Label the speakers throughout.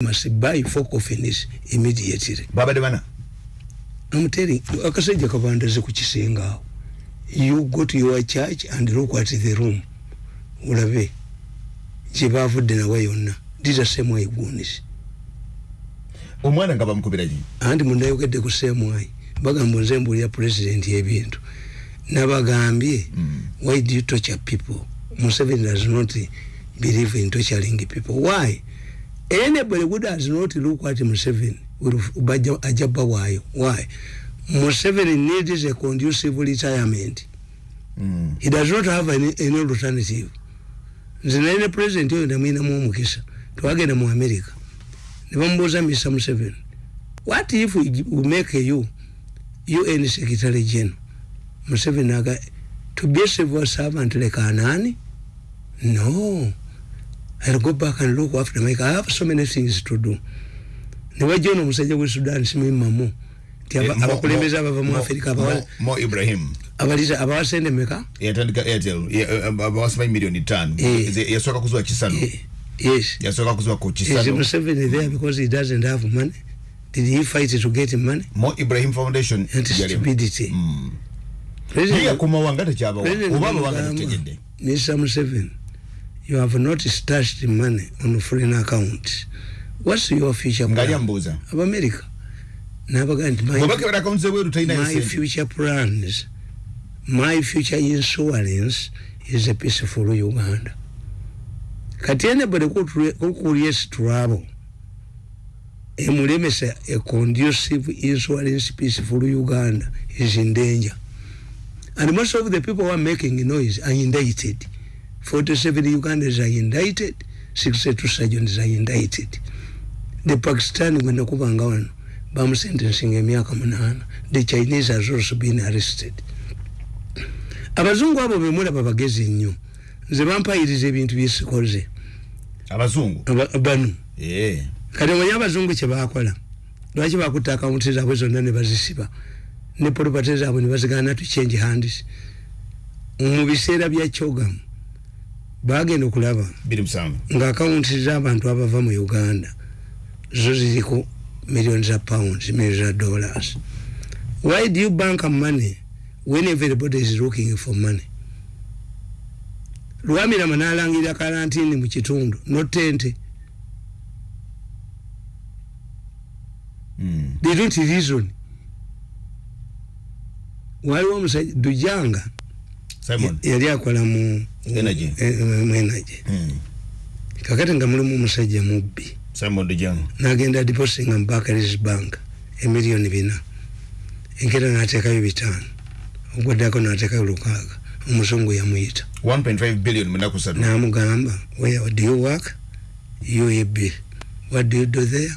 Speaker 1: must buy four coffins immediately.
Speaker 2: Baba de bana
Speaker 1: I'm telling you akasajja kabandaze ku kisenga awo you go to your church and look at the room. Gye baavudde nawe yonna. These are same way goons
Speaker 2: omwana nga bamukubira ki?
Speaker 1: Anti mundayogedde ku same way. Bagamba nze mbuulira president ebintu nabagambye mm. why do you torture people? Museveni does not believe in torturing people. Why anybody who does not look at museveni ajaba waayo. Why? Museveni needs a conducive retirement. Mm. he does not have any, any alternative. Nze naline president oyo namwinamu omukisa. Twagenda mu america. Nebamubuuza mr museveni what if we, we make you un secretary general? Museveni aga to be a civil servant like anani? No i'll go back and look after my i have so many things to do. Niwajja ono omusajja gwe sudan simuimamu ti
Speaker 2: Eh, Mo-
Speaker 1: abakulembeze
Speaker 2: Mo-
Speaker 1: abava mu
Speaker 2: Mo-
Speaker 1: afirika
Speaker 2: Mo- mo ibrahim.
Speaker 1: abaliza abawasende meka
Speaker 2: yatandika airtel bawasimayi miliyoni tano.
Speaker 1: Eh.
Speaker 2: Ze- yasooka kuzuwa kisano.
Speaker 1: Eh, yes.
Speaker 2: Yasooka kuzuwa ku
Speaker 1: is
Speaker 2: kisano.
Speaker 1: Museveni there because he doesn't have money? Did he fight to get money?
Speaker 2: Mo ibrahim foundation
Speaker 1: and stupidity.
Speaker 2: Mm.
Speaker 1: President-
Speaker 2: yakumawanga tekyabawa
Speaker 1: President
Speaker 2: oba abawanga
Speaker 1: Mugamba,
Speaker 2: tetegedde
Speaker 1: Mr. Museveni, you have not stashed money on foreign accounts. What's your future plan? Of America. Nabaga nti my, my future plans, my future insurance is a peaceful Uganda. Kati anybody who who creates trouble, emulemesa a conducive insurance peaceful Uganda is in danger. And most of the people who are making noise are indicted. 47 Ugandans are indicted, 62 sergeants are indicted. The Pakistani when nakubanga wano bamu sentencing emyaka munana. The Chinese has also been arrested. Abazungu abo bemulaba bagezi nnyo. Nze bampayiriza ebintu byesikoze.
Speaker 2: abazungu
Speaker 1: Aba- Bano.
Speaker 2: Eh.
Speaker 1: kati omanyi abazungu kyebakola lwaki bakutta akawunti zaabwe zonna ne bazisiba ne polopate zaabwe ne bazigana to change hands mu biseera bya kyogamu bagenda okulaba nga akawunti z'abantu abava mu uganda zo ziriko million za pounds million za dollars. Why do you bank money when everybody is looking for money? Lwamirama n'alangirira karantini mu kitundu notente
Speaker 2: Mm.
Speaker 1: they don't reason. Waliwo omusajja dujanga
Speaker 2: simon
Speaker 1: yali akola mu
Speaker 2: Energy.
Speaker 1: mu energy.
Speaker 2: Mm.
Speaker 1: kakati nga mulimu omusajja mubbi.
Speaker 2: Simon dejang
Speaker 1: nagenda depositinga mu Barclays bank emiliyoni bina. Enkera nateekayo bitaano. Ogwaddako nateekayo lukaaga. Omuzungu yamuyita.
Speaker 2: 1.5 billion munaku satu
Speaker 1: namugamba where do you work? Uab what do you do there?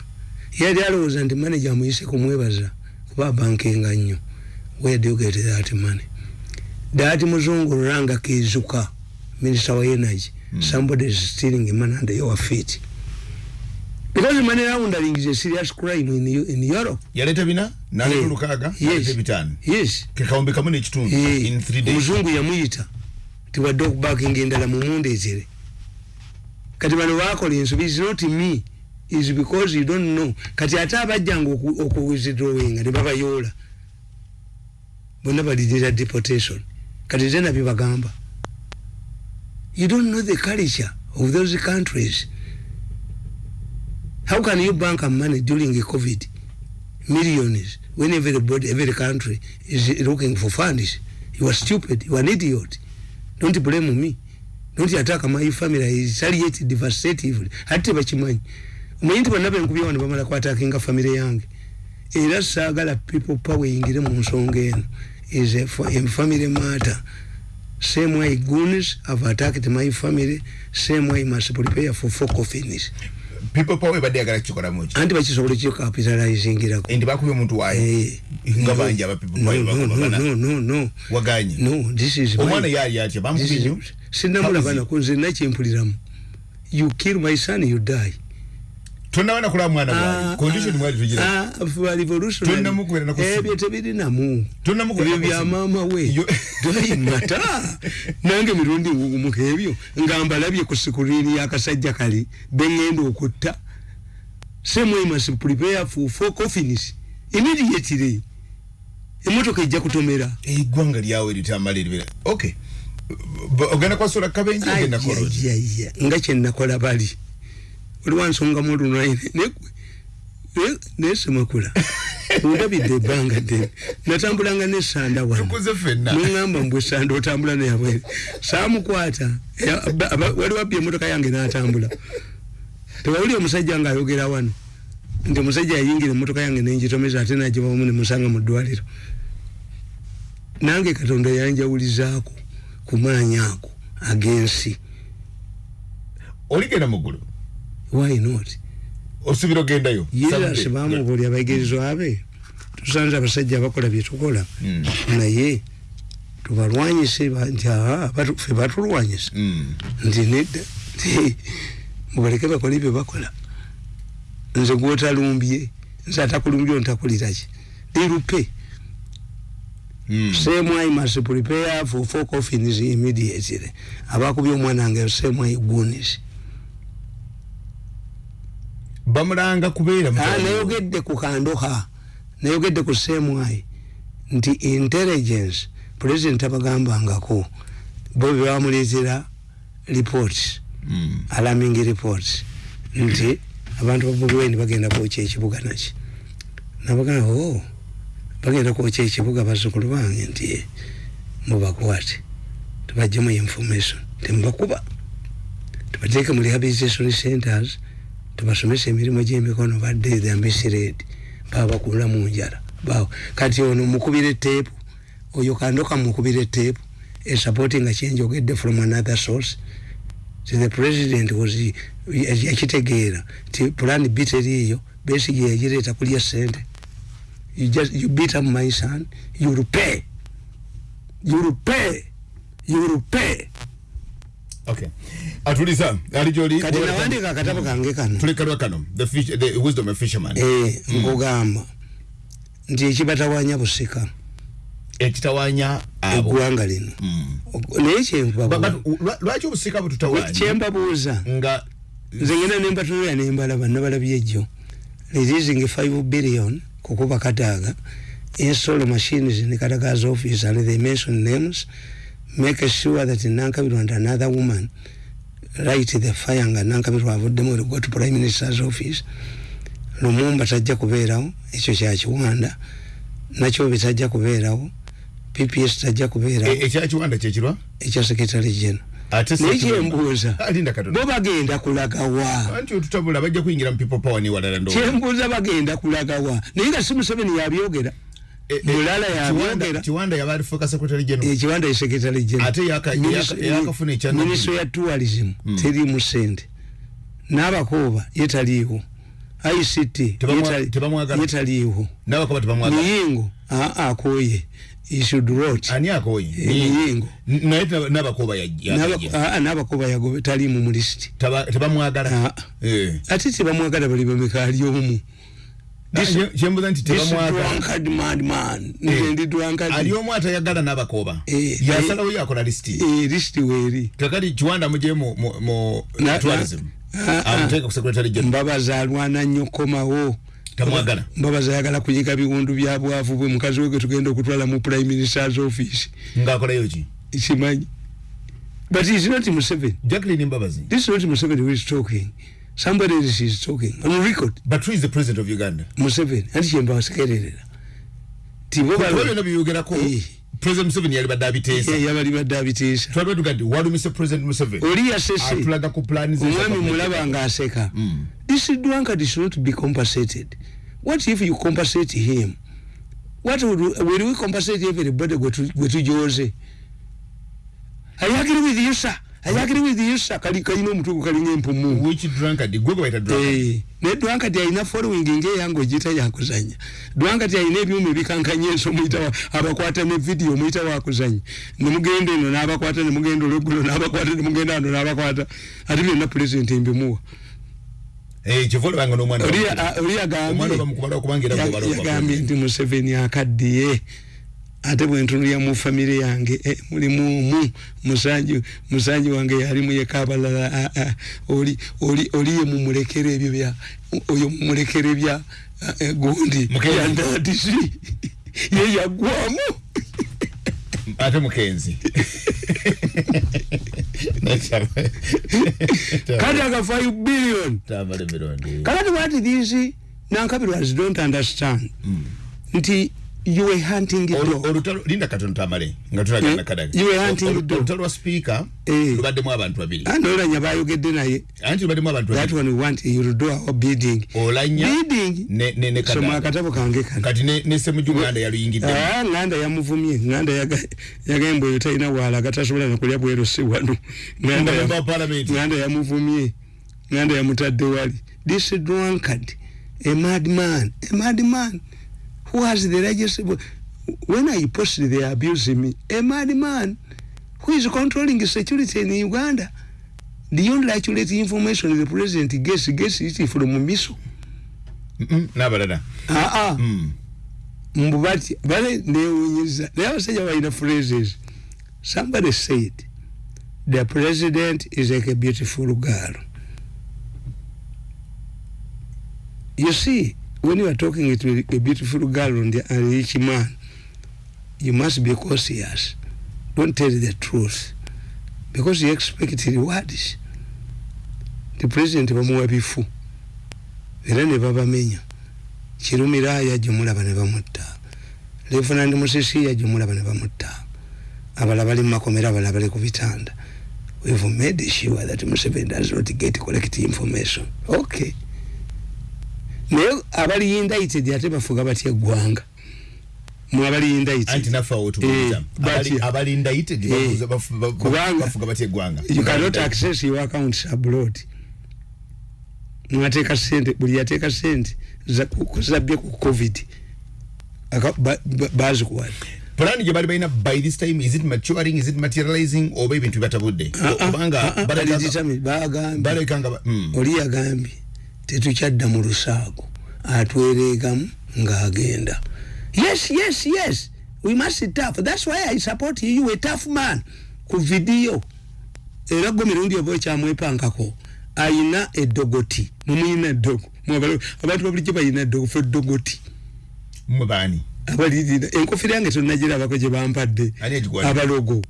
Speaker 1: Yali alowooza nti manager amuyise kumwebaza kuba abankenga nnyo. Where do you get that money that muzungu ranga kizuka minister wa energy
Speaker 2: Hmm.
Speaker 1: somebody is stealing money under your feet because money laundering is a serious crime in, in europe
Speaker 2: yaleeta bina naleta
Speaker 1: Eh,
Speaker 2: lukaaga
Speaker 1: yes.
Speaker 2: naleta ebitaano
Speaker 1: yes
Speaker 2: kekawumbi kamu n'ekitundu
Speaker 1: Eh,
Speaker 2: in three days
Speaker 1: omuzungu yamuyita tiwadde okubakinga endala mumundeetere kati bano bakola ensobi is not me is because you don't know kati ate abajjanga okuwizidrowinga ne babayoola bonna balidira deportation kati ze nabyo bagamba you don't know the culture of those countries. How can you bank money during a covid? Millions when everybody every country is looking for funds. You are stupid. You are an idiot. Don't blame me. Don't attack my family. Is retaliate devastatively. Ate tebakimanyi omanyi nti bonna benkubya wano bamala kwatakinga famire yange. Era saagala people power eyingire mu nsonga eno is a, fa- a family matter. Same way goons have attacked my family same way must prepare for four coffins
Speaker 2: people power ebadde yagala kukikolamu ki?
Speaker 1: Anti bakisobola kikapitalizingirako
Speaker 2: endi bakubye omuntu waayo
Speaker 1: Eh,
Speaker 2: nga
Speaker 1: no,
Speaker 2: bangi aba people power
Speaker 1: no, no, no, no, no.
Speaker 2: waganye?
Speaker 1: No this is
Speaker 2: omwana
Speaker 1: my-
Speaker 2: yaali atya?
Speaker 1: This
Speaker 2: bamukubye?
Speaker 1: is-
Speaker 2: nnyo
Speaker 1: sinamulaba nako nze nakyempuliramu you kill my son you die
Speaker 2: tonnabana kulaba mwana
Speaker 1: Ah,
Speaker 2: waali condition mwali tugira
Speaker 1: ah, for revolutionary-
Speaker 2: Tonnamukubira na kusimu.
Speaker 1: ebyo tebirinamu
Speaker 2: Tonnamukubira
Speaker 1: ebyo
Speaker 2: na
Speaker 1: bya
Speaker 2: kusimu.
Speaker 1: maama we.
Speaker 2: Yo-
Speaker 1: doyimata nange mirundi ngugumuka ebyo nga mbalabye ku sikuriini y'akasajja kali. Beŋŋenda okutta same way must prepare for four coffins. Immediately. Emotoka ejja kutomera.
Speaker 2: Eggwanga lyawe litamaliribira okay. B- ogenda kwasula kabenje ogenda kola
Speaker 1: Ayayaya, nga kyenakola bali oliwa nsonga mulunaine nesemakula ndabidde ebbanga ddene. Natambulanga nesanda wano.
Speaker 2: Tukuze fenna
Speaker 1: nongamba mbwe sanda otambula neyabwere aba- wali wabbye emotoka yange natambula. Tewawuli omusajja nga ayogera wano. Nti omusajja yayingira emotoka yange nengitomeza ate nagibamu nemusanga mu ddwaliro. Nange katonda yanjawulizaako ku maanyi ako agensi.
Speaker 2: Oligenda muggulu
Speaker 1: why not?
Speaker 2: Osubira ogendayo?
Speaker 1: Jesus bamubuulya abayigirizwa be tusanze abasajja abakola byetukola
Speaker 2: Mm.
Speaker 1: naye tubalwanyise ba- nti ffe batulwanyisa
Speaker 2: Mm.
Speaker 1: nti nedda mubaleke bakole bye bakola. Nze gwotalumbye nze atakulumbye ontakuliraki lirupe.
Speaker 2: Mm.
Speaker 1: semwai must prepare for four coffins immediately. Abakubye omwana wange semwai gunis
Speaker 2: bamulanga kubeera
Speaker 1: nayogedde ku kandoha nayogedde ku semwai nti intelligence president abagambangako bo bebamuleetera reports
Speaker 2: Mm.
Speaker 1: alarming reports nti abantu babulweni bagenda kwokya ekibuga naki nabagamba o bagenda kwokya ekibuga bazzukulu bange nti "Eh, mubakwate tubajjemu information temubakuba tubateeke mu rehabilitation centers tubasomesa emirimu gy'emikono badde the misred baba bakula mu njala bawo kati ono mukubira eteepu oyo kandoka mukubira eteepu esupporting nga kyenjogedde from another source. Ti the president was yakitegeera ti plan b teriiyo besigi yagireeta kulya sente you just you beat up my son you'll pay you'll pay you'll pay
Speaker 2: okay atuliza ali gyoli
Speaker 1: kati nawandiika akatabo kange kano
Speaker 2: tulekalwa kano the, fish, the wisdom of fisherman.
Speaker 1: Eh, nkugamba nti ekibatawanya busika
Speaker 2: ekitawanya abo
Speaker 1: eggwanga lino.
Speaker 2: Mm.
Speaker 1: naye
Speaker 2: Ba-
Speaker 1: kyenbabuuza
Speaker 2: but lwa- lwaki obusika bututawanya
Speaker 1: kyembabuuza
Speaker 2: nga
Speaker 1: nze ngenda nembatunulira nembalaba nabalabye ejjo releasing 5 billion kukuba kataaga install machines in kataga's office and they mention names make sure that nankabirwa and another woman light the fire nga nankabirwa avuddemu olugo to prime minister's office. Lumumba tajja kubeerawo ekyo kyakiwanda nakyo bitajja kubeerawo pps tajja kubeerawo.
Speaker 2: E- ekyakiwanda kyekirwa
Speaker 1: ekya secretary general.
Speaker 2: Ate
Speaker 1: naye
Speaker 2: Ssekibanda-
Speaker 1: kyembuuza
Speaker 2: alinda katonda.
Speaker 1: Bo bagenda kulagawa.
Speaker 2: Anti otutabula bajja kuyingira mu people power niwalala ndo
Speaker 1: kyembuuza bagenda kulagawa. Naye nga si museveni yabyogera mulala yabyogera
Speaker 2: kiwanda yaba alifuuka secretary general.
Speaker 1: Ekiwanda esekretary
Speaker 2: Ate yaka- yaka- yakafuna ekya
Speaker 1: minisitule ya tourism terimu sente n'abakooba yetaliiwo. Ict
Speaker 2: Tebamwa-
Speaker 1: yetali-
Speaker 2: tebamwagala.
Speaker 1: yetaliiwo.
Speaker 2: Nabakoba tebamwagala.
Speaker 1: Muyingo aa akooye. Isud rot
Speaker 2: ani akoye
Speaker 1: muyingo
Speaker 2: naye nabakoba
Speaker 1: N'aba- aa, n'abakooba yagobe taliimu mu lisiti
Speaker 2: tebamwagala.
Speaker 1: Ah.
Speaker 2: Eh.
Speaker 1: ate tebamwagala bali bameka ali omu.
Speaker 2: Ah, kyembuza nti tebamwagala
Speaker 1: drunkard madman
Speaker 2: Eh. omu atayagala n'abakoba?
Speaker 1: Eh,
Speaker 2: yasalawo yakola lisiti
Speaker 1: Eh, weeri.
Speaker 2: Kakati kiwanda muje mu- tourism.
Speaker 1: Ah, ah.
Speaker 2: amuteeka ku secretary general.
Speaker 1: Mbabaza alwana nnyo komawo
Speaker 2: Tamwagala.
Speaker 1: mbabaza ayagala kunyiga biwundu bya bwavu bwe. Mukazi we gwe tugenda okutwala mu prime minister's office.
Speaker 2: Ngaakolayo ki?
Speaker 1: Kimanyi but is not museveni.
Speaker 2: Jacqueline mbabazi.
Speaker 1: This is not museveni who is talking somebody else is talking on record.
Speaker 2: But who is the president of uganda?
Speaker 1: Museveni. Anti kyembasekererera tibo
Speaker 2: kuba byonna byogerako
Speaker 1: Eh.
Speaker 2: president museveni yali badde abiteesa
Speaker 1: yabali badde abiteesa
Speaker 2: twaliba tugadde walumise president museveni.
Speaker 1: Oli yasese
Speaker 2: atulaga ku plani ze
Speaker 1: omwami mulaba ngaaseka
Speaker 2: Mm.
Speaker 1: this drunkard should not be compensated. What if you compensate him? What would, will we compensate everybody gwe tu- gwe tujoze i agree with you sir i agree with you sir kali kalina omutugu kalinga empumu
Speaker 2: which drunkard? Gwe gwe bayita drunkard.
Speaker 1: Eh, ne drunkard alina following ngaeyange ogiyita yakuzanya. Drunkard alina ebyuma ebikankanya enso muyita wa- abakwata ne video muyita wakuzanya. Nemugenda eno n'abakwata nemugenda olweggulo n'abakwata nemugenda ano n'abakwata. Ate byonna pulezidenti mbimuwa.
Speaker 2: Eh, kyova olabanga n'omwana
Speaker 1: Oli-
Speaker 2: bamukubala.
Speaker 1: a- oli
Speaker 2: omwana
Speaker 1: agambye.
Speaker 2: bamukubala okubanga era gwe bala
Speaker 1: ya-
Speaker 2: okuba-
Speaker 1: yagambye nti museveni akaddiye ate bwentunulya mu famire yange eh, mulimu omu musanju musanju wange yalimu yekabalala ah, ah, oli oli oli ye mumulekera ebyo bya oyo mumulekera bya ah, eh, gundi yandadisi ye yagwamu
Speaker 2: ate mukenzi.
Speaker 1: Kati aga 5 billion. Kakati what these nankabirwazi don't understand. Nti you were hunting
Speaker 2: Olu-
Speaker 1: dog.
Speaker 2: olutalo linda katono tamale nga tulagana
Speaker 1: Eh,
Speaker 2: kadaga
Speaker 1: you were hunting the dog.
Speaker 2: olutalo lwa speaker
Speaker 1: Eh.
Speaker 2: lubaddemu abantu babiri.
Speaker 1: Ah, nolanya bayogedde naye.
Speaker 2: Anti lubaddemu abantu
Speaker 1: that
Speaker 2: babiri
Speaker 1: one we want you'll do our bidding.
Speaker 2: Olanya
Speaker 1: bidding?
Speaker 2: ne ne ne
Speaker 1: soma
Speaker 2: kadaga
Speaker 1: akatabo kange kano.
Speaker 2: Kati ne ne semuju nganda yaluyingidde.
Speaker 1: Ah, nganda yamuvumye. Nganda yaga- yagamba oyo talina waala gatasobola nokulya bwero si wano. Nganda ya-
Speaker 2: Member of Parliament.
Speaker 1: nganda yamuvumye. Nganda yamutadde wali. This drunkard. A madman. A madman who has the largest when i posted they are abusing me a madman who is controlling security in uganda. The only accurate information the president. Gets gets it from miso.
Speaker 2: N'abalala
Speaker 1: ah ah
Speaker 2: Mm.
Speaker 1: mbu bati bale newunyiza naye abasajja balina phrases. Somebody said the president is like a beautiful girl. You see when you are talking to a beautiful girl and a rich man. You must be cautious. Don't tell the truth. Because you expect rewards the president bamuwa bifu era ne babamenya kirumira yajumulaba ne bamutta lefunandi musisi yajumulaba ne bamutta abala bali mumakomera abala bali ku bitanda. We've made sure that Museveni does not get correct information. Okay naye abali indicted ate bafuga batya eggwanga? Mu abali
Speaker 2: anti
Speaker 1: indicted
Speaker 2: naffe awo tubuuza
Speaker 1: Eh, Eh, you cannot access your accounts abroad. Mwateeka sente buli yateeka sente zabbye ku covid Aka- ba- ba- bazikuwadde
Speaker 2: plan gye bali balina by this time is it maturing is it materializing oba ebintu bibatabudde kubanga balabika-
Speaker 1: bagambye
Speaker 2: balabika nga ba- mm.
Speaker 1: oli yagambye tetukyadda mu lusaago atwereegamu ng'agenda. Yes yes yes. We must tough. That's why i support you. You a tough man ku vidiyo era gwe mirundi oba ekyamwepankako ayina eddogoti. Mumuyina eddogo. Abantu babulijjo bayina eddogo fe eddogoti.
Speaker 2: Mmwe baani?
Speaker 1: Abalirira enkofira yange tonnagirabako gye bampadde. Abalogo.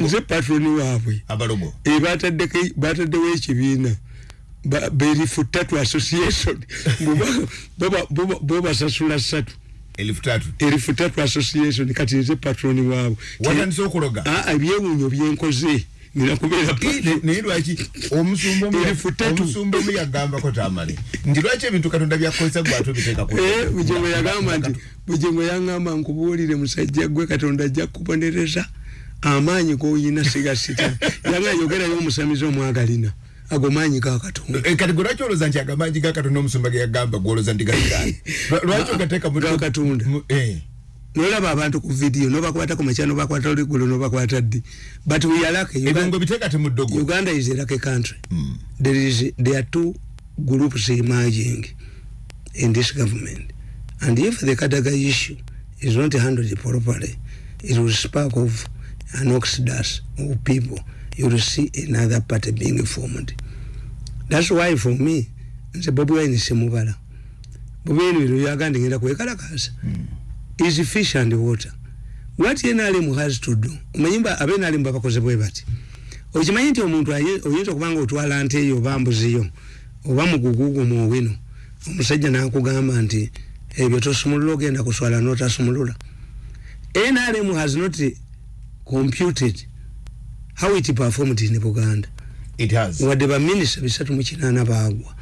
Speaker 1: Nze patroni waabwe.
Speaker 2: Abalogo?
Speaker 1: Eh, bataddeko- bataddewo ekibiina berifu tatu association. Bo- bo- bo- bo basasula ssatu
Speaker 2: elifu tatu
Speaker 1: erifu tatu association kati nze patroni waabwe
Speaker 2: watandise okuloga?
Speaker 1: Ah, ebyewuunyo byenkoze. Nina kubeera patron.
Speaker 2: naye lwaki omusumba omu-
Speaker 1: Elifu tatu.
Speaker 2: omusumba omu yagambako tamale. Nti lwaki ebintu katonda byakozesa gwate obiteekako
Speaker 1: Eh, bujengo yagamba nti bujengo yangamba nkubuulire musajja gwe katonda ajja kubonereza amaanyi goyina sigasita. Yanga yogerayo omusamizi omwagalina ago maanyi ga katonda.
Speaker 2: Eh, kati gwe lwaki olowooza nti agamanyi ga katonda omusumba ge yagamba gwolowooza nti gasigala lwaki ogateeka mu-
Speaker 1: Ga Katonda.
Speaker 2: mu- eh.
Speaker 1: nolaba abantu ku vidiyo nobakwata ku makya nobakwata oliggulo nobakwata ddi. But we are lucky.
Speaker 2: Ebyo
Speaker 1: Uganda,
Speaker 2: ng'obiteeka te mu ddogo.
Speaker 1: Uganda is a lucky country. There is there are two groups emerging in this government. And if the kadaga issue is not handled properly it will spark of an exodus of people you will see another party being formed that's why for me nze bobi wine semubala bobi wine bino byaganda ngenda kwekalakasa is fish and water. What NRM has to do? Omanyimba abe NRM babakoze bwe bati okimanyi nti omuntu oyinza okubanga otwala nte eyo oba mbuziyo oba mugugugu muwino omusajja nakugamba nti ebyo tosumulula ogenda kuswala notasumulula. NRM has not computed how it performed in Buganda?
Speaker 2: It has.
Speaker 1: Wadde baminisita bisatu mu kinaana baagwa.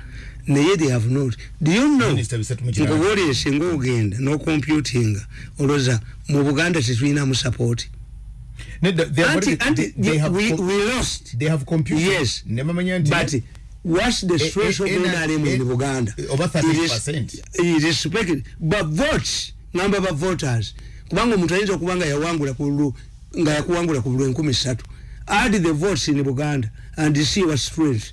Speaker 1: Naye they have not. Do you know
Speaker 2: Minisita bisatu mu kinaana.
Speaker 1: nkubuulire singa ogenda n'ocomputinga olowooza mu buganda tetulinamu support?
Speaker 2: Nedda, they have
Speaker 1: anti anti
Speaker 2: they- they have
Speaker 1: we, we lost.
Speaker 2: they have computed.
Speaker 1: Yes.
Speaker 2: ne bamanya nti
Speaker 1: but what's the stress of
Speaker 2: eh, eh,
Speaker 1: NRM in
Speaker 2: eh,
Speaker 1: Buganda
Speaker 2: over
Speaker 1: It
Speaker 2: 30%.
Speaker 1: is- it is respected but votes ngamba ba voters. Kubanga omuntu ayinza okuba nga yawangula ku lu- nga yakuwangula ku bulu enkumi ssatu add the votes in Buganda and see what strength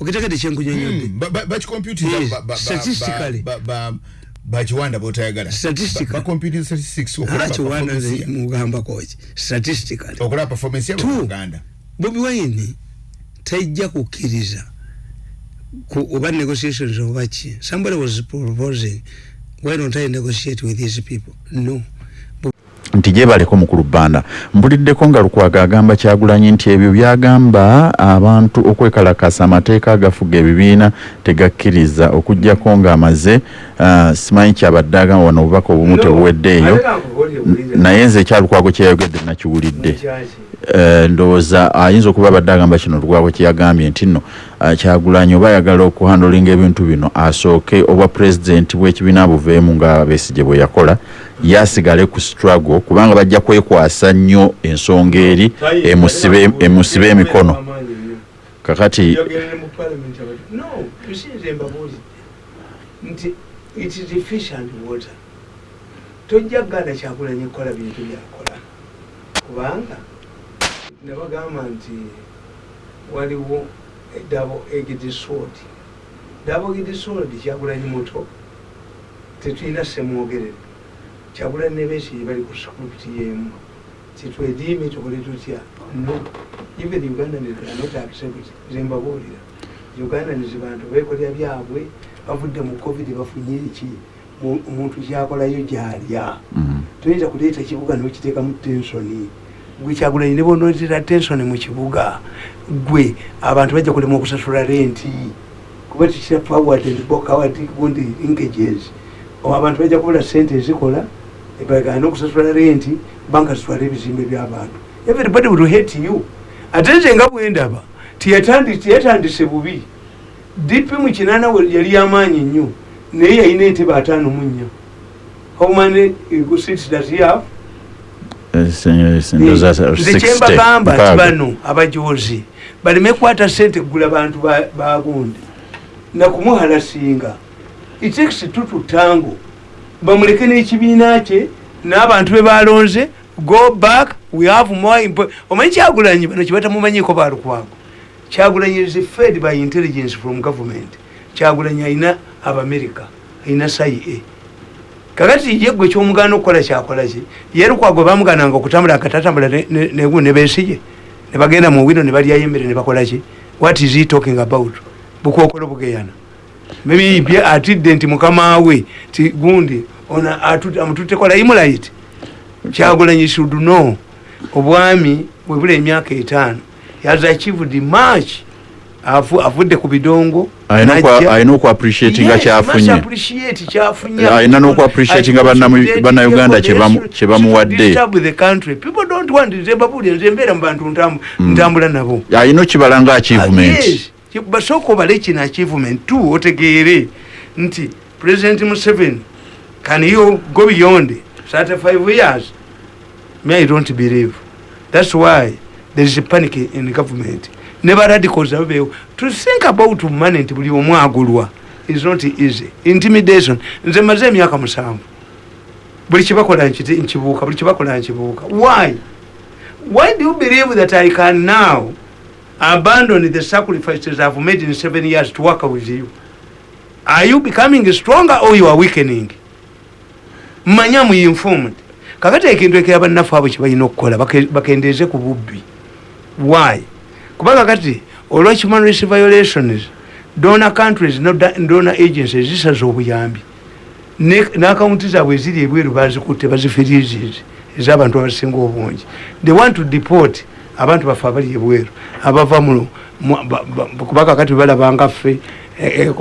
Speaker 1: okitegedde kyenkunyonyodde
Speaker 2: Mm, ba- ba- bakicomputinga
Speaker 1: Yes,
Speaker 2: ba- ba- ba-
Speaker 1: statistically.
Speaker 2: ba- ba- bakiwanda botayagala
Speaker 1: bakomputing statistics okulaba mugamba koki statistically.
Speaker 2: Okulaba performance yabo mu Uganda.
Speaker 1: Bobi Wine tajja kukkiriza oba negotiations oba ki somebody was proposing why don't I negotiate with these people? No
Speaker 3: nti gyebaleko mukulu bbanda mpuliddeko nga lukwaga agamba kyagulanyi nti ebyo byagamba abantu okwekalakasa amateeka agafuga ebibiina tegakkiriza okugjako ng'amaze uh, simanyi kyabadde agamba wano obubaka obumu tebuweddeeyo naye nze ekyalukwago kyeyayogedde nakiwulidde. Uh, ndowooza ayinza okuba abadde agamba kino lukwago kyeyagambye nti nno uh, kyagulanyi oba ayagala okuhandolinga ebintu bino asooke obwa pulezidenti bw'ekibiina buveemu nga besigye bwe yakola yasigale ku struggle kubanga bajja kwekwasa nnyo ensonga eri emusibe emikono. kakati
Speaker 1: tojja kuganda kyakulanya kukola bintu byakola. Kubanga nebagamba nti waliwo dabo egidisod dabo egidisod kyagulanyi muto tetulina semwogerere kyagula nebesi bali ku script yemu kitwediime tukole tutya no. Even uganda not accept zembabuulira uganda nizi bantu bekolera byabwe bavudde mu covid bafunye eki omuntu kyakolayo gyalya mm-hmm. toyinza kuleeta ekibuga nokiteekamu tensoni gwe kyagulanyi ne bonootera tensoni mu kibuga gwe abantu bajja kulema okusasula renti kuba tikira forward and backward gundi linkages abantu bajja kubula sente ezikola bagana okusasula renti banka zitwala ebizimbe byabantu. Everybody will hate you. Ate nze nga bwendaba tiyatandise bubi. Dipi mukinana yali yamaanyi nnyo naye yalina entebe ataano mu nnya. Kyembagamba nti bano abajozi baleme kwata sente kugula bantu bagundi nakumuhalasinga itakisi tututango bamuleke n'ekibiina kye n'abantu be balonze go back we have more omanyi kyagulanyi bano kyebatamumanyiko balukwago kyagulanyi is fed by intelligence from government. Kyagulanyi ayina abamerika ayina cia. Kakati ye gwe kyomugana okukola kyakolaki ye lukwago bamugananga okutambula akatatambula negu nebesiye nebagenda mu wino nebalyayo emmere nebakolaki what is he talking about? Bukokolo bugeyana maybe atidde nti mukama we ti gundi ona amututekola imulait kyagulanyi should know obwami webula emyaka etaano has achieved much avudde ku bidongo
Speaker 3: alina okuappreciatinga kyafunyealina nokuappreciatinga bannauganda kyebamuwadde
Speaker 1: nzembeera mu bantu ntambula nabo.
Speaker 3: Alina okibala nga achievement
Speaker 1: basooka obale kino achievement t otegeere nti president museven can you go beyond 35 years? Me i don't believe. That's why there is a panic in the government. Never radicals abeewo to think about money nti buli omu agulwa is not easy. Intimidation. Nze maze emyaka musanvu. Buli kibakola nkibuuka buli kibakola nkibuuka. Why? Why do you believe that i can now abandon the sacrifices i've made in seven years to work with you. Are you becoming stronger or you are weakening? Manya muinformed. Kakati ekintu ekera bannafu abo kyebalina okukola bakendeeze ku bubbi. Why? Kubanga kati olwa human rights violations donor countries donor agencies zisaza obuyambi. N'akaunti zaabwe eziri ebweru bazikutte bazifirizizi ez'abantu abasinga obungi. They want to deport abantu baffe abali ebweru abava kubanga kati balabanga ffe e, e,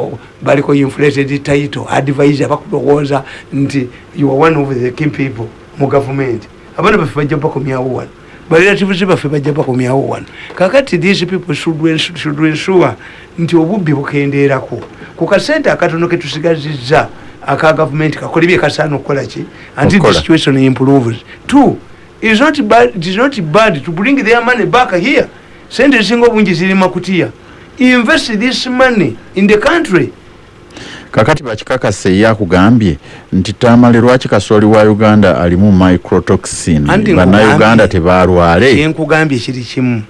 Speaker 1: baliko inflated title advisor bakulowooza nti you are one of the king people mu government. Abaana baffe bajja bakomyawo wano barelatives baffe bajja bakomyawo wano. Kakati these people should ensure nti obubbi bukendeerako? Ku kasente akatono ketusigazizza aka gavumenti kakole byekasaana okukola ki? Anti the situation improves. Two is not bad, it is not bad to bring their money back here. Sente zisinga obungi ziri makutiya invest this money in the country.
Speaker 3: Kakati bakikakasa eyakugambye nti tamale lwaki kasooli wa uganda alimu microtoxin? Bannauganda tebalwale.
Speaker 1: enkugambye kiri kimu.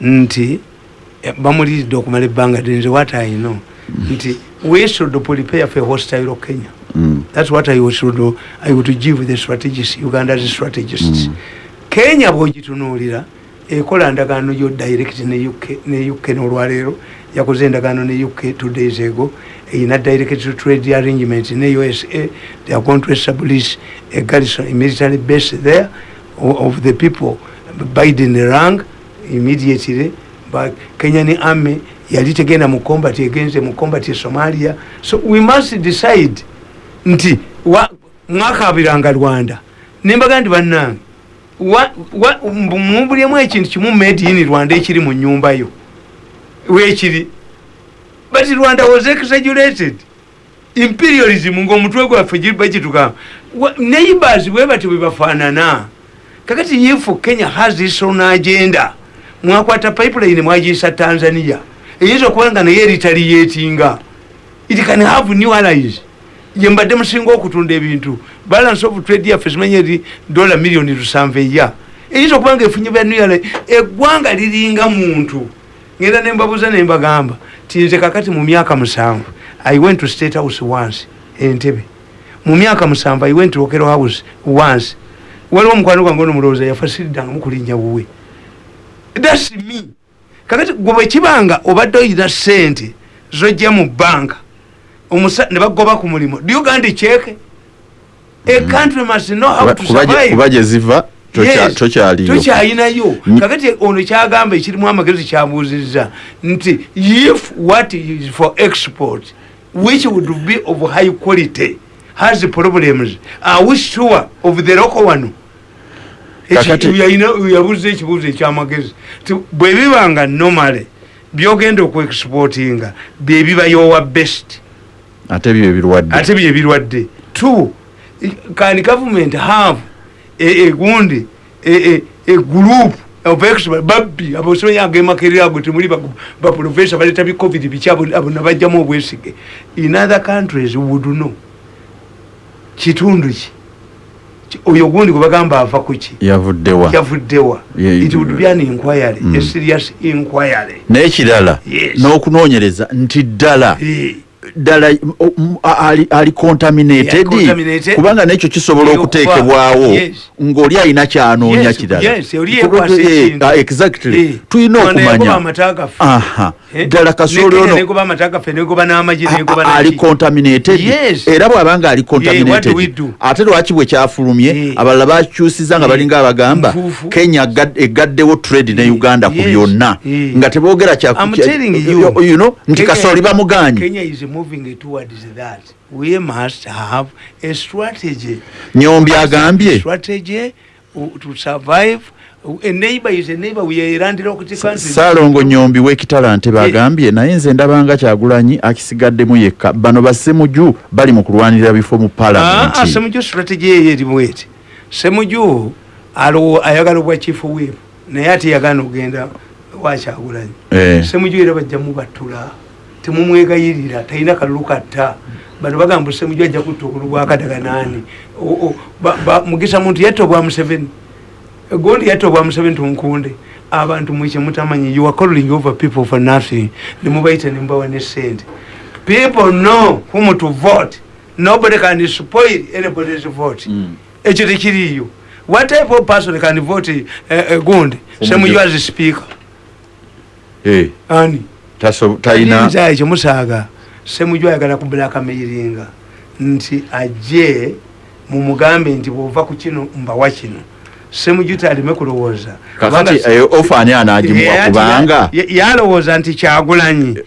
Speaker 1: Nti eh, bamuliridde okumala ebbanga dnze what i know. Nti we should prepare for hostile kenya
Speaker 3: Mm.
Speaker 1: That's what I would do. I would give the strategists, Uganda's strategists. Mm. Kenya bwogitunuulira ekola ndagaano yo direct ne UK ne UK n'olwaleero yakoze endagaano ne UK two days ago erina direct trade arrangement ne USA they are going to establish a garrison a military base there of, the people Biden rang immediately but Kenyan army yali tegenda mu combat egenze mu combat Somalia so we must decide nti mwakabiranga Rwanda. Nembaga nti bannange mumbulyemu ekintu kimu made in rwanda ekiri mu nyumba yo. Wekiri but rwanda was exaggerated. Imperialism ngaomutwe gwaffe bagitugamba neighbors bwe bati bwebafaanana kakati if kenya has its own agenda mwakwata pipeline mwagiyisa tanzania. Eyinza okuba nga naye eritaliyetinga it can have new allies yembadde musinga okutunda ebintu. Balance of trade yaffe simanye eri dola miliyoni lusanvu eya. Eyinza okuba nga efunye byanuyala eggwanga liringa muntu. Ngenda nembabuuza nembagamba tinze kakati mu myaka musanvu i went to state house once entebe mu myaka musanvu i went to okero house once. Waliwo omukwano gwange onomulowooza yafa siridanga mukulinnya wuwe. Thats me. Kakati gwe bwekibanga obadde oyina sente zojja mu banka nebagoba ku mulimu. Do uganda cheke a mm. country must know how to survive.
Speaker 3: kuba gye ziva tokyaliyo
Speaker 1: tokyalinayo kakati ono kyagamba ekirimu amagezi kyabuuzizza nti if what is for export which would be of high quality has problems are we sure of the local one? Yabuuza ekibuuzo ekyamagezi. Bwebibanga normally byogenda okuexportinga byebibayowa best
Speaker 3: ate
Speaker 1: ate byebirwadde two can government have egundi egroup babbi abasomenya agemakerera ago temuli baprofesa baleta bi covid biki abo nabajjamu obwesige. In other countries would know. Kitundu ki? Oyo gundi gwe bagamba ava kuki
Speaker 3: yavuddewa
Speaker 1: yavuddewa it would be an inquiry mm. a serious inquiry.
Speaker 3: Naye kirala
Speaker 1: yes.
Speaker 3: n'okunoonyereza nti ddala
Speaker 1: yeah.
Speaker 3: Ddala ali contaminated. Kubanga nekyo kisobola okuteekebwawo ng'oli alina kyanoonya kirala. exactly. Tulina okumanya. ddala kasooli ali contaminated. Era bw'abanga ali contaminated ate lwaki bwe kyafulumye? Abalala bakyusiza nga balinga abagamba kenya egaddewo trade ne uganda ku byonna. nga teboogera nti kasooli bamuganye
Speaker 1: moving towards that we must have a strategy.
Speaker 3: Nyombi agambye.
Speaker 1: Strategy to survive.
Speaker 3: Saalongo nyombi w'ekitalante bagambye naye nze ndabanga kyagulanyi akisigaddemu yekka. Bano basemuju bali mu kulwanirira bifo mu palamenti
Speaker 1: semuju strategy eyo erimu eti. Semuju ayagala obwa chief whip naye ate yagana okugenda wakyagulanyi semuju era bajjamu battula temumwegayirira talina kalulu katta bano bagamba semuju ajja kutta okulu gwakadaganani mugisa muntu yatta obwa museveni gondi yatta obwa museveni tunkunde. Abantu mwekye mutamanyi you are calling over people for nothing. Nemubaita nemubawa ne sente people know whom to vote. Nobody can spoil anybody's vote. Mm. ekyo tekiriyo what type of person can vote uh, uh, gondi? Semuju as speaker.
Speaker 3: Hey.
Speaker 1: ani
Speaker 3: talina
Speaker 1: kyemusaaga semuju ayagala kubulakameiringa nti ajje mumugambe nti bwova ku kino mbawa kino. Semujuta alime kulowooza.
Speaker 3: Ofaani anagimuwa kubanga
Speaker 1: yalowooza nti kyagulanyi.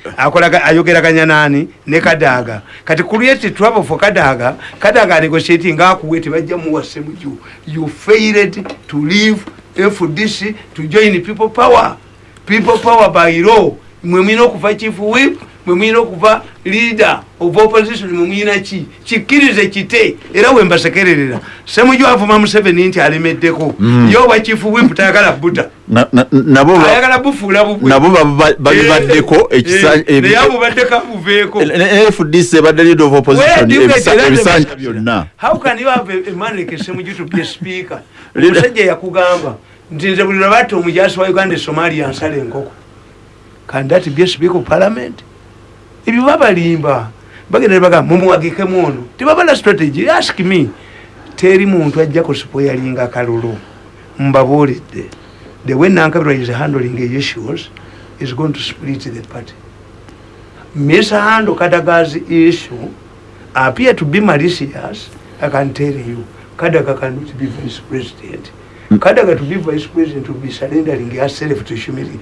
Speaker 1: Ayogeraganya nani ne kadaaga kati create trouble for kadaaga kadaaga negotiati ngaakuwe tebajja muwa semuju. You failed to leave fdc to join people power. People power by law mwe mwina okuva chief whip mwe mwina okuva leader of opposition mwe mwina ki? Kikkirize kite era wembasekererera semujo avuma museveni nti alemeddeko. Mm. yoba chief whip tayagala buta. Ayagala bufuula
Speaker 3: bubwenabo babibaddeko
Speaker 1: naye abubaddeko abuveeko
Speaker 3: fdc ebadde leader of opposition ebisanja byonna.
Speaker 1: How can you have a man like semujo to be a speaker? Omusajja yakugamba nti nze buli lwabatta omujasi wa uganda esomalia nsala enkoko a speaker of parliament. Ebyo babalimba. Bagenda nebagamba mumuwagikemu ono. Tebabala strategy. Ask me. Teri muntu ajja kuspoyalinga kalulu mbabuulidde. The way nankabirwa is handling issues is going to split the party. Mishandle kadaga's issue appear to be malicious. I can tell you kadaga cannot be vice president kadaga to be vice president will be surrendering herself to humility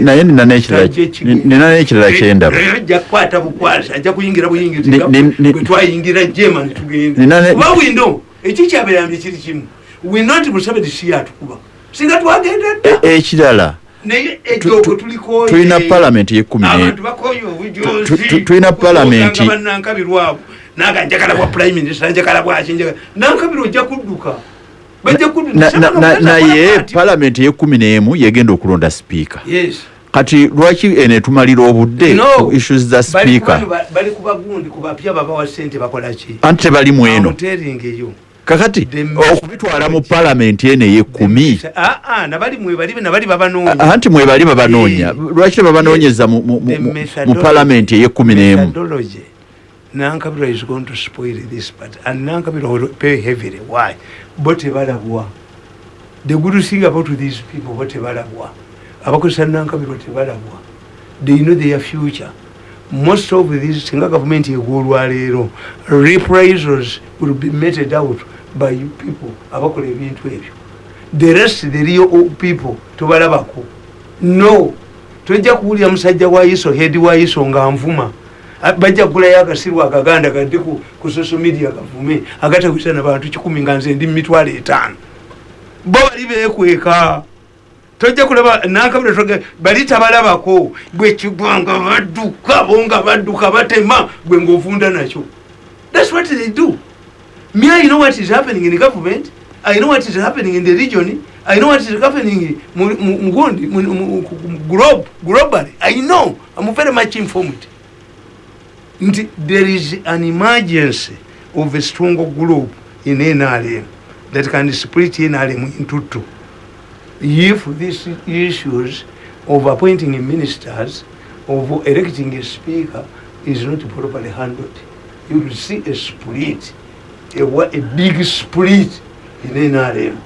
Speaker 3: naye nina n'ekirala nina n'ekirala kyendaba
Speaker 1: ajja kukwata bukwasi ajja kuyingira
Speaker 3: ni-
Speaker 1: buyingiri twayingira
Speaker 3: Nina
Speaker 1: tugenda
Speaker 3: ne-
Speaker 1: kuba windo? Eki kyabeerambye kiri kimu winoti museveni si yatukuba singa twagenda dda
Speaker 3: E- ekirala
Speaker 1: naye
Speaker 3: tu-
Speaker 1: ekyogo tulikoye
Speaker 3: tulina palamenti
Speaker 1: bakoye
Speaker 3: Tu- tu- tu- tulina palamenti-
Speaker 1: naga njagala bwa prime minister njagala bwaki njagala nankabirwa ojja kudduka
Speaker 3: Na- na- na- naye palamenti y'ekkumi n'emu yegenda okulonda sipiika. Kati lwaki eno etumalira obudde ku issues za sipiika?
Speaker 1: bali kubagundi kubapya babawa sente bakolaki
Speaker 3: anti tebali mu eno.
Speaker 1: Amuteringeyo
Speaker 3: kakati
Speaker 1: The
Speaker 3: okubitwala mu palamenti eno ey'ekkumi.
Speaker 1: nabali mwebali nabali babanoonya.
Speaker 3: Anti mwebali babanoonya.
Speaker 1: Eh.
Speaker 3: lwaki tebabanoonyeza mu- mu- mu-
Speaker 1: The
Speaker 3: mu- mu
Speaker 1: methodology-
Speaker 3: palamenti ey'ekkumi n'emu?
Speaker 1: Methodology nankabirwa is going to spoil this part and nankabirwa will pay heavily. Why? Bo tebalabwa the good thing about these people bo tebalabwa abakozesa nankabirwa tebalabwa they know their future. Most of these singa gavumenti egwolwaleero reprisals will be meted out by people. Abakola ebintu ebyo. The rest the real people tobalabako. No. Tojja kuwulira musajja wa iso hedi wa iso nga nvuma bajja kugulayo akasirwa akaganda kadde ku, social media kavume agatakwisa na bantu kikumi nga nze ndi mitwalo etaano. Bo bali bekweka tojja kulaba nankabira toge bali tabalabako. Bwekigwa nga badduka bo nga badduka batema gwe ngaovunda nakyo. Thats what they do. Me i know what is happening in government. I know what is happening in the region. I know what is happening mu- globe globally. I know. I'm very much informed there is an emergency of a strong group in nrm that can split nrm into two. If these issues of appointing ministers of electing a speaker is not properly handled you will see a split a, a big split in nrm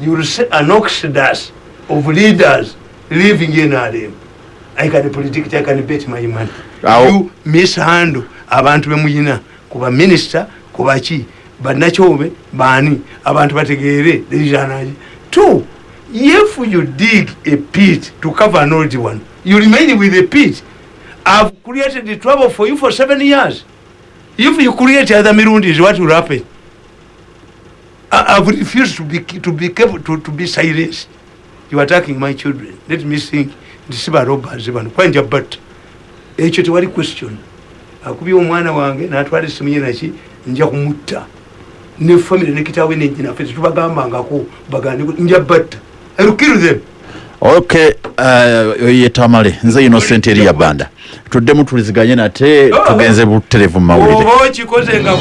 Speaker 1: you will see an exodus of leaders leaving nrm i can predict i can bet my money you mishandle abantu bemuyina kuba minisita kubaki bannakyobe baani? Abantu bategeere lejanaki two if you dig a pit to cover an old one you remain with the pit. I've created the trouble for you for seven years. If you create other mirundis what will happen? I've refused to be, to be, careful, to, to be silenced. You are attacking my children. Let me think. Ndisiba robbers bano kwanja but ekyo tewali question. Akubye omwana wange natwala esimu ye naki nja kumutta. Ne famire ne kitawe nejinaffe tetubagambangako bagande nja batta. I will kill them
Speaker 3: ok uh, yetamale nze innocent eri ya banda. Tuddemu tuliziganye nate tugenze buterevu mu mawulire.
Speaker 1: Oba okikoze nga